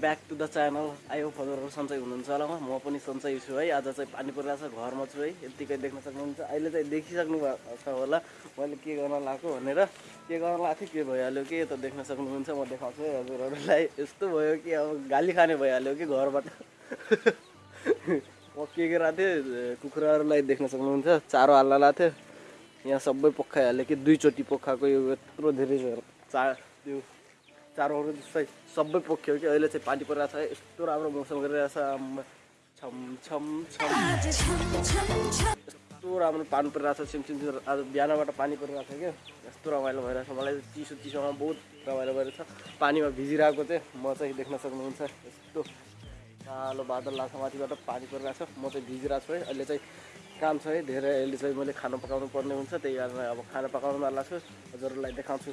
Back to the channel आयो फलोहरू सन्चै हुनुहुन्छ होला म पनि सन्चै छु है। आज चाहिँ पानी परिरहेको छ घरमा छु है। यत्तिकै देख्न सक्नुहुन्छ। अहिले चाहिँ देखिसक्नु भएको छ होला। मैले के गर्न लगाएको भनेर के गर्न लगाएको थिएँ के भइहाल्यो कि यता देख्न सक्नुहुन्छ। म देखाउँछु है हजुरहरूलाई। यस्तो भयो कि अब गाली खाने भइहाल्यो कि घरबाट। म के गरेको थिएँ कुखुराहरूलाई देख्न सक्नुहुन्छ। चारो हाल्न लगाएको थिएँ। यहाँ सबै पोखाइहाल्यो कि दुईचोटि पोखाएको यो यत्रो धेरै चा त्यो चारोहरू जस्तै सबै पोख्यो कि अहिले चाहिँ पानी परिरहेको छ यस्तो राम्रो मौसम गरिरहेछ छम छम छम। यस्तो राम्रो पानी परिरहेको छ सिमसिम आज बिहानबाट पानी परिरहेको छ क्या? यस्तो रमाइलो भइरहेछ मलाई चिसो चिसोमा बहुत रमाइलो भइरहेछ पानीमा भिजिरहेको चाहिँ म चाहिँ देख्न सक्नुहुन्छ यस्तो कालो बादल लाग्छ माथिबाट पानी परिरहेको छ म चाहिँ भिजिरहेको छु है अहिले चाहिँ काम छ है धेरै अहिले चाहिँ मैले खाना पकाउनु पर्ने हुन्छ त्यही कारण अब खाना पकाउनु वाला छु हजुरहरूलाई देखाउँछु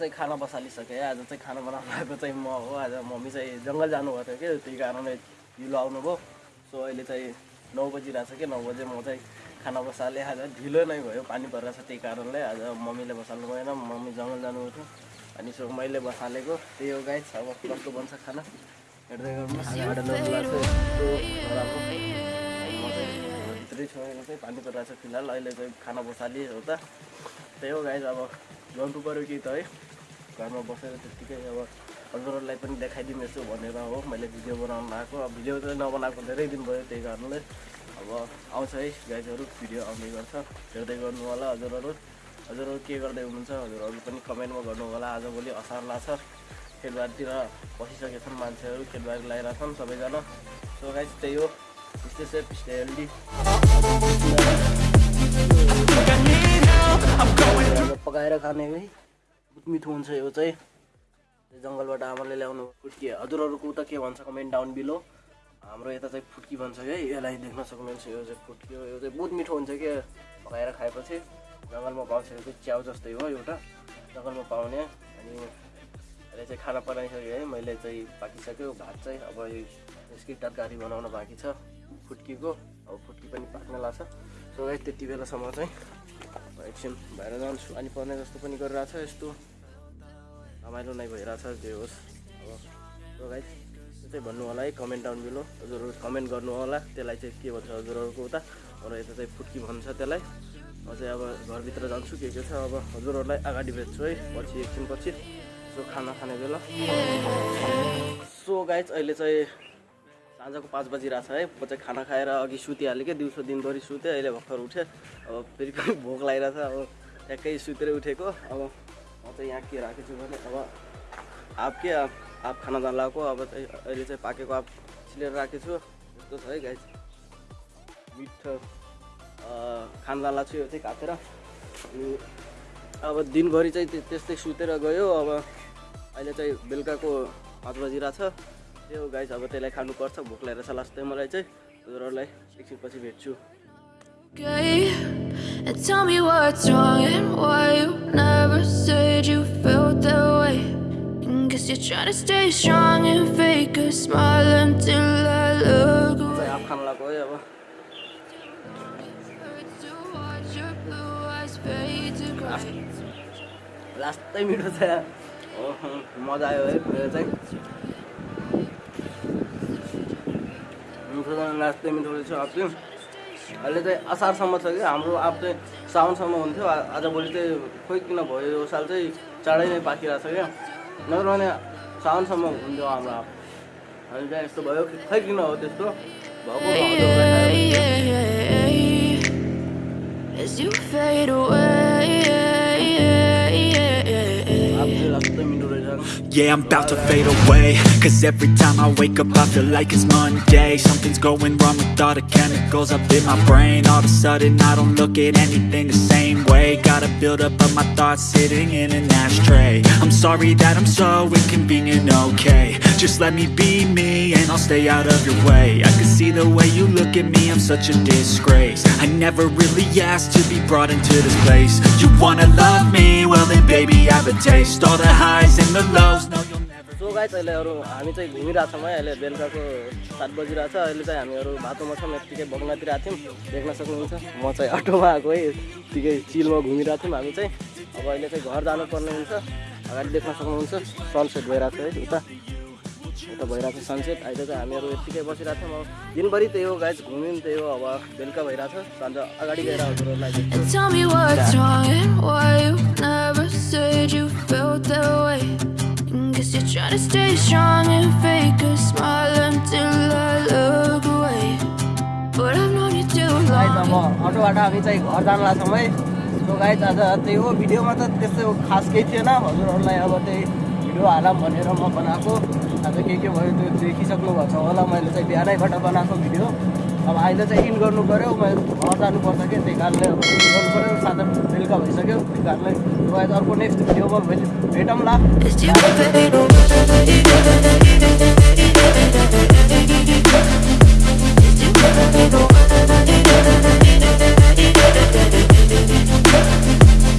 चाहिँ खाना बसालिसकेँ। आज चाहिँ खाना बनाउनु आएको चाहिँ म हो। आज मम्मी चाहिँ जङ्गल जानुभएको थियो कि त्यही कारणले ढिलो आउनुभयो। सो अहिले चाहिँ नौ बजिरहेको छ कि नौ बजे म चाहिँ खाना बसालेँ। आज ढिलो नै भयो पानी परिरहेको छ त्यही कारणले आज मम्मीले बसाल्नु भएन। मम्मी जङ्गल जानुभएको थियो। अनि सो मैले बसालेको। त्यही हो गाइस अब कस्तो बन्छ खाना? हेर्दै गर्नु आगाबाट ल्याउनु लाग्छ यस्तो नराम्रो म चाहिँ भित्रै छोडेको चाहिँ पानी परिरहेको छ फिलहाल। अहिले चाहिँ खाना बसालिए हो त। त्यही हो गाइस अब गर्नु पऱ्यो कि त है। घरमा बसेर त्यत्तिकै अब हजुरहरूलाई पनि देखाइदिनु यसो भनेर हो मैले भिडियो बनाउनु लगाएको अब भिडियो चाहिँ नबनाएको धेरै दिन भयो त्यही कारणले। अब आउँछ है गाइजहरू भिडियो आउने गर्छ। हेर्दै गर्नु होला हजुरहरू। हजुरहरू के गर्दै हुनुहुन्छ हजुरहरू पनि कमेन्टमा गर्नु होला। आजभोलि असार लाग्छ खेतबारीतिर बसिसकेका छन् मान्छेहरू खेतबारी लगाइरहेको छन् सबैजना। सो गाइज त्यही हो। स्टे सेफ स्टे हेल्दी खाने है। मिठो हुन्छ यो चाहिँ। जङ्गलबाट आमाले ल्याउनु फुट्की। हजुरहरूको उता के भन्छ कमेन्ट डाउन बिलो। हाम्रो यता चाहिँ फुट्की भन्छ है। यसलाई देख्न सक्नुहुन्छ यो चाहिँ फुट्की यो चाहिँ बहुत मिठो हुन्छ कि पकाएर खाएपछि। जङ्गलमा पाउँछ यो चाहिँ च्याउ जस्तै हो एउटा। जङ्गलमा पाउने। अनि अहिले चाहिँ खाना बनाइसकेँ है। मैले चाहिँ पाकिसक्यो। भात चाहिँ अब यसकै तरकारी बनाउन बाँकी छ फुट्कीको। अब फुट्की पनि पाक्न लाग्छ सो है त्यति बेलासम्म चाहिँ एकछिन भएर जान्छु। अनि पर्ने जस्तो पनि गरिरहेछ यस्तो। रमाइलो नै भइरहेछ जे होस्। अब सो गाइस त्यो चाहिँ भन्नु होला है कमेन्ट डाउन बिलो हजुरहरू कमेन्ट गर्नु होला। त्यसलाई चाहिँ के भन्छ हजुरहरूको उता। र यता चाहिँ फुट्की भन्छ त्यसलाई। म चाहिँ अब घरभित्र जान्छु के के छ। अब हजुरहरूलाई अगाडि भेट्छु है पछि एकछिन पछि। सो खाना खाने बेला। सो गाइज अहिले चाहिँ साँझको पाँच बजिरहेको छ है म चाहिँ खाना खाएर अघि सुतिहालेँ कि दिउँसो दिनभरि सुतेँ अहिले भर्खर उठेँ। अब फेरि पनि भोक लागिरहेछ अब ट्याक्कै सुतेर उठेको। अब म चाहिँ यहाँ के राखेको छु भने अब आप के आप खाना जान लगाएको? अब अहिले चाहिँ पाकेको आप छिलेर राखेको छु। यस्तो छ है गाइज मिठो खाना जान लाग्छु यो चाहिँ काटेर। अनि अब दिनभरि चाहिँ त्य- त्यस्तै सुतेर गयो। अब अहिले चाहिँ बेलुकाको पाँच बजिरहेछ। त्यो हो गाइस अब त्यसलाई खानुपर्छ भोक लागेर छ लास्ट चाहिँ मलाई चाहिँ। दुरलाई एकछिनपछि भेट्छु। लास्टै मिठो छ मजा आयो है चाहिँ। चाहिँ लास्टै मिठो रहेछ आप चाहिँ अहिले चाहिँ असारसम्म छ कि हाम्रो आप चाहिँ साउनसम्म हुन्थ्यो आजभोलि चाहिँ खोइ किन भयो यो साल चाहिँ चाँडै नै पाकिरहेको छ क्या नत्र भने साउनसम्म हुन्थ्यो हाम्रो आप अहिले चाहिँ यस्तो भयो कि खै किन हो त्यस्तो भएको हुन्छ। चाहिँ लास्टै मिठो रहेछ Yeah, I'm about to fade away. Cause every time I wake up I feel like it's Monday. Something's going wrong with all the chemicals up in my brain. All of a sudden I don't look at anything the same way. Gotta build up of my thoughts sitting in an ashtray. I'm sorry that I'm so inconvenient, okay. Just let me be me and I'll stay out of your way. I can see the way you look at me, I'm such a disgrace. I never really asked to be brought into this place. You wanna love me? Well then baby I have a taste. All the highs and the lows, so guys अहिले अरू हामी चाहिँ घुमिरहेको छौँ है। अहिले बेलुकाको सात बजिरहेको छ अहिले चाहिँ हामीहरू बाटोमा छौँ। यत्तिकै बग्नातिर आएको थियौँ। देख्न सक्नुहुन्छ म चाहिँ अटोमा आएको है। यत्तिकै चिलमा घुमिरहेको थियौँ हामी चाहिँ। अब अहिले चाहिँ घर जानुपर्ने हुन्छ। अगाडि देख्न सक्नुहुन्छ सनसेट भइरहेको छ है। उता उता भइरहेको छ सनसेट अहिले चाहिँ हामीहरू यत्तिकै बसिरहेको थियौँ अब दिनभरि त्यही हो गाइस घुम्यौँ त्यही हो। अब बेलुका भइरहेको छ साँझ अगाडि गएर हजुरहरूलाई guess you're trying to stay strong and fake a smile until I look away. But I've known you too. अटोबाट हामी चाहिँ घर जान लाग्छौँ है सो गाइज आज त्यही हो भिडियोमा त त्यस्तो खास केही थिएन हजुरहरूलाई अब त्यही भिडियो हालौँ भनेर म बनाएको आज के के भयो त्यो देखिसक्नु भएको छ होला मैले चाहिँ बिहानैबाट बनाएको भिडियो अब अहिले चाहिँ इन गर्नु पऱ्यो म घर जानुपर्छ कि? त्यही कारणले अब इन गर्नु पऱ्यो सात बेलुका भइसक्यो त्यही कारणले अब अर्को नेक्स्ट भिडियोमा भोलि भेटौँला